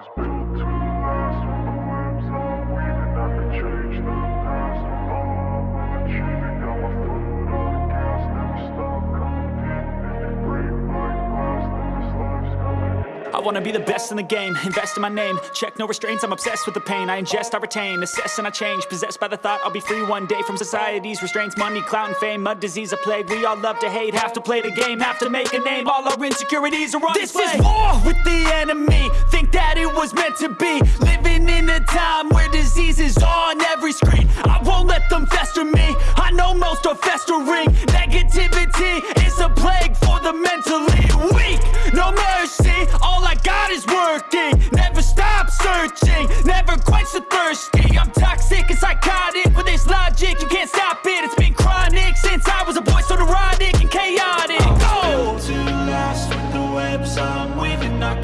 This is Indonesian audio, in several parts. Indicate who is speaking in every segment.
Speaker 1: was big. I
Speaker 2: wanna be the best in the game, invest in my name. Check no restraints, I'm obsessed with the pain. I ingest, I retain, assess and I change. Possessed by the thought I'll be free one day From society's restraints, money, clout and fame Mud, disease, a plague, we all love to hate Have to play the game, have to make a name. All our insecurities are on This display. is war with the enemy. Think that it was meant to be. Living in a time where disease is on every screen. I won't let them fester me. I know most are festering. Negativity is a plague for the mentally weak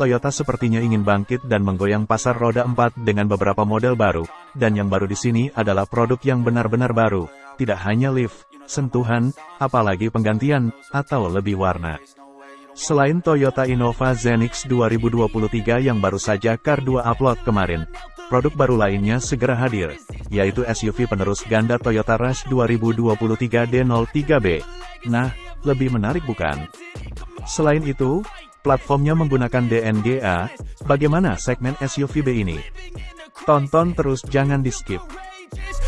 Speaker 3: Toyota sepertinya ingin bangkit dan menggoyang pasar roda 4 dengan beberapa model baru, dan yang baru di sini adalah produk yang benar-benar baru, tidak hanya lift, sentuhan, apalagi penggantian, atau lebih warna. Selain Toyota Innova Zenix 2023 yang baru saja Car 2 upload kemarin, produk baru lainnya segera hadir, yaitu SUV penerus ganda Toyota Rush 2023 D03B. Nah, lebih menarik bukan? Selain itu, platformnya menggunakan DNGA, bagaimana segmen SUV B ini? Tonton terus jangan di skip.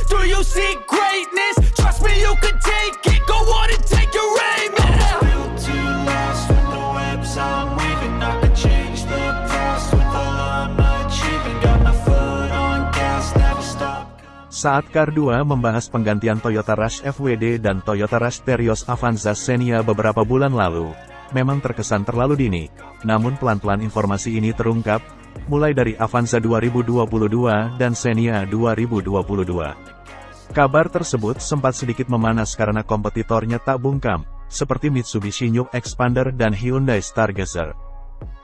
Speaker 2: Do you see greatness? Trust me, you can take it. Go on and take your aim. Yeah.
Speaker 4: built to last with the webs I'm weaving I could change the past with all I'm achieving Got my foot on gas, never stop
Speaker 3: Saat Car 2 membahas penggantian Toyota Rush FWD dan Toyota Rush Terios Avanza Xenia beberapa bulan lalu, memang terkesan terlalu dini. Namun pelan-pelan informasi ini terungkap, mulai dari Avanza 2022 dan Xenia 2022. Kabar tersebut sempat sedikit memanas karena kompetitornya tak bungkam, seperti Mitsubishi New Expander dan Hyundai Stargazer.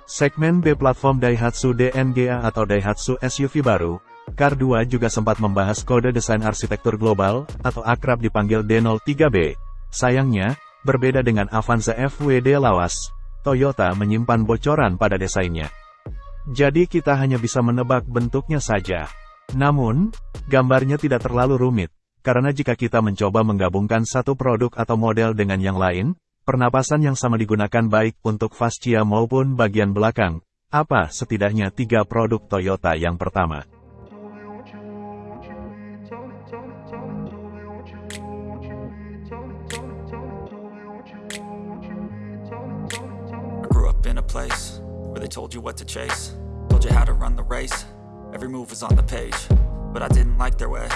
Speaker 3: Segmen B platform Daihatsu DNGA atau Daihatsu SUV baru, Car 2 juga sempat membahas kode desain arsitektur global, atau akrab dipanggil D03B. Sayangnya, berbeda dengan Avanza FWD lawas, Toyota menyimpan bocoran pada desainnya. Jadi kita hanya bisa menebak bentuknya saja. Namun, gambarnya tidak terlalu rumit, karena jika kita mencoba menggabungkan satu produk atau model dengan yang lain, pernapasan yang sama digunakan baik untuk fascia maupun bagian belakang. Apa setidaknya tiga produk Toyota yang pertama?
Speaker 5: In a place where they told you what to chase, told you how to run the race. Every move was on the page, but I didn't like their way.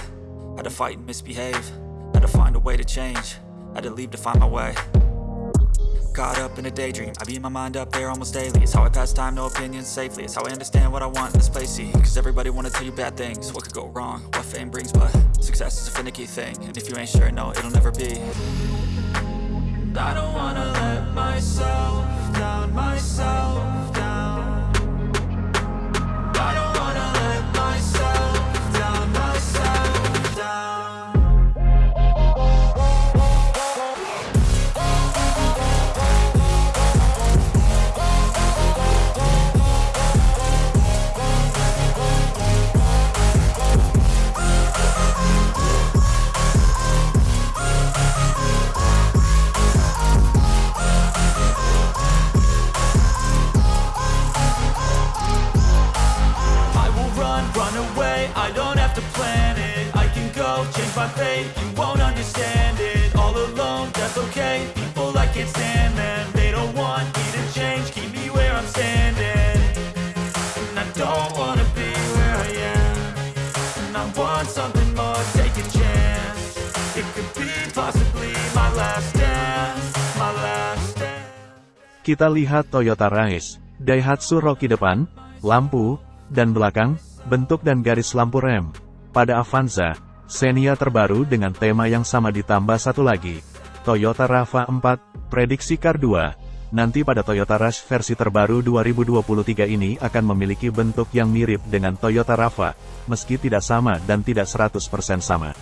Speaker 5: Had to fight and misbehave, had to find a way to change, had to leave to find my way. Caught up in a daydream, I beat my mind up there almost daily. It's how I pass time, no opinions safely. It's how I understand what I want in this place. See, cause everybody wanna tell you bad things. What could go wrong? What fame brings, but success is a finicky thing. And if you ain't sure, no, it'll never be.
Speaker 4: I don't
Speaker 2: Go change my fate. You won't understand it. All alone, that's okay. People I can't stand them. They don't want me to change. Keep me where I'm standing. And I don't wanna be where I am. And I want something more. Take a chance. It could be possibly my last dance. My last dance.
Speaker 3: Kita lihat Toyota Race, Daihatsu Rocky depan, lampu, dan belakang, bentuk dan garis lampu rem. Pada Avanza, Xenia terbaru dengan tema yang sama ditambah satu lagi. Toyota RAV4, prediksi Car 2. Nanti pada Toyota Rush versi terbaru 2023 ini akan memiliki bentuk yang mirip dengan Toyota RAV, meski tidak sama dan tidak 100% sama.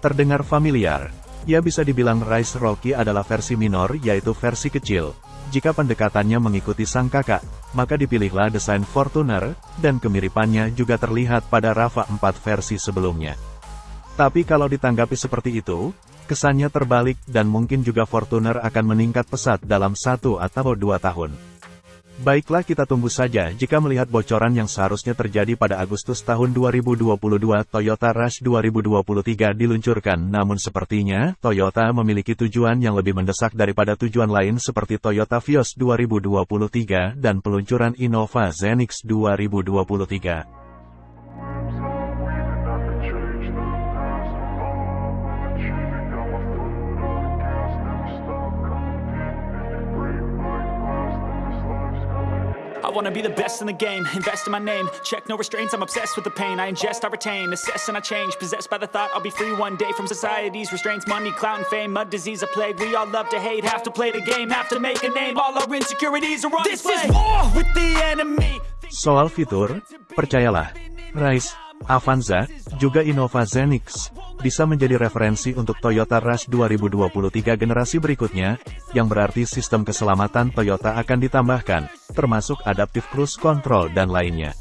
Speaker 3: Terdengar familiar, ya bisa dibilang Rise Rocky adalah versi minor yaitu versi kecil. Jika pendekatannya mengikuti sang kakak, maka dipilihlah desain Fortuner, dan kemiripannya juga terlihat pada RAV4 versi sebelumnya. Tapi kalau ditanggapi seperti itu, kesannya terbalik dan mungkin juga Fortuner akan meningkat pesat dalam satu atau dua tahun. Baiklah kita tunggu saja jika melihat bocoran yang seharusnya terjadi pada Agustus tahun 2022 Toyota Rush 2023 diluncurkan namun sepertinya Toyota memiliki tujuan yang lebih mendesak daripada tujuan lain seperti Toyota Vios 2023 dan peluncuran Innova Zenix 2023.
Speaker 2: I wanna be the best in the game, invest in my name. Check no restraints, I'm obsessed with the pain. I ingest, I retain, assess and I change. Possessed by the thought I'll be free one day From society's restraints, money, clout and fame Mud, disease, a plague, we all love to hate Have to play the game, have to make a name. All our insecurities are on
Speaker 4: This is war with the enemy.
Speaker 3: Soal fitur, percayalah, Rise, Avanza, juga Innova Zenix, bisa menjadi referensi untuk Toyota Rush 2023 generasi berikutnya, yang berarti sistem keselamatan Toyota akan ditambahkan, termasuk adaptive cruise control dan lainnya.